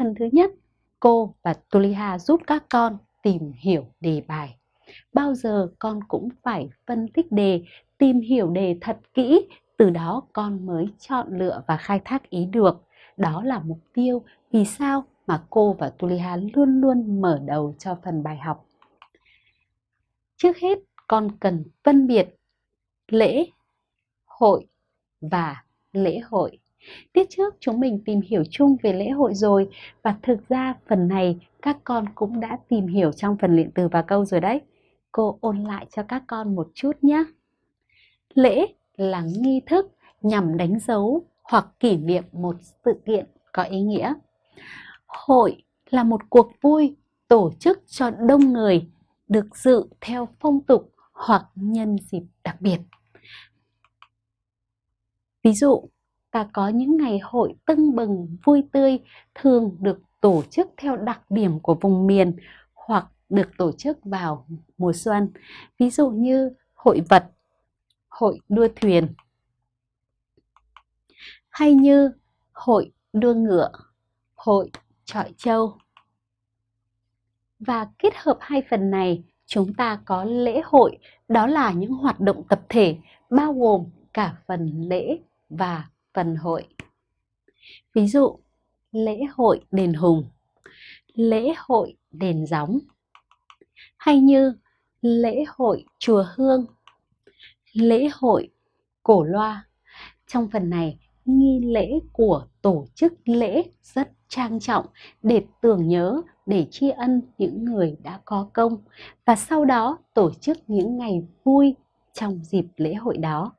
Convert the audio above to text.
Phần thứ nhất, cô và Tuliha giúp các con tìm hiểu đề bài. Bao giờ con cũng phải phân tích đề, tìm hiểu đề thật kỹ, từ đó con mới chọn lựa và khai thác ý được. Đó là mục tiêu vì sao mà cô và Tuliha luôn luôn mở đầu cho phần bài học. Trước hết, con cần phân biệt lễ, hội và lễ hội. Tiết trước chúng mình tìm hiểu chung về lễ hội rồi và thực ra phần này các con cũng đã tìm hiểu trong phần luyện từ và câu rồi đấy. Cô ôn lại cho các con một chút nhé. Lễ là nghi thức nhằm đánh dấu hoặc kỷ niệm một sự kiện có ý nghĩa. Hội là một cuộc vui tổ chức cho đông người được dự theo phong tục hoặc nhân dịp đặc biệt. Ví dụ, và có những ngày hội tưng bừng, vui tươi thường được tổ chức theo đặc điểm của vùng miền hoặc được tổ chức vào mùa xuân. Ví dụ như hội vật, hội đua thuyền, hay như hội đua ngựa, hội trọi trâu Và kết hợp hai phần này, chúng ta có lễ hội, đó là những hoạt động tập thể bao gồm cả phần lễ và phần hội. Ví dụ, lễ hội đền Hùng, lễ hội đền Gióng, hay như lễ hội chùa Hương, lễ hội cổ loa. Trong phần này, nghi lễ của tổ chức lễ rất trang trọng để tưởng nhớ, để tri ân những người đã có công và sau đó tổ chức những ngày vui trong dịp lễ hội đó.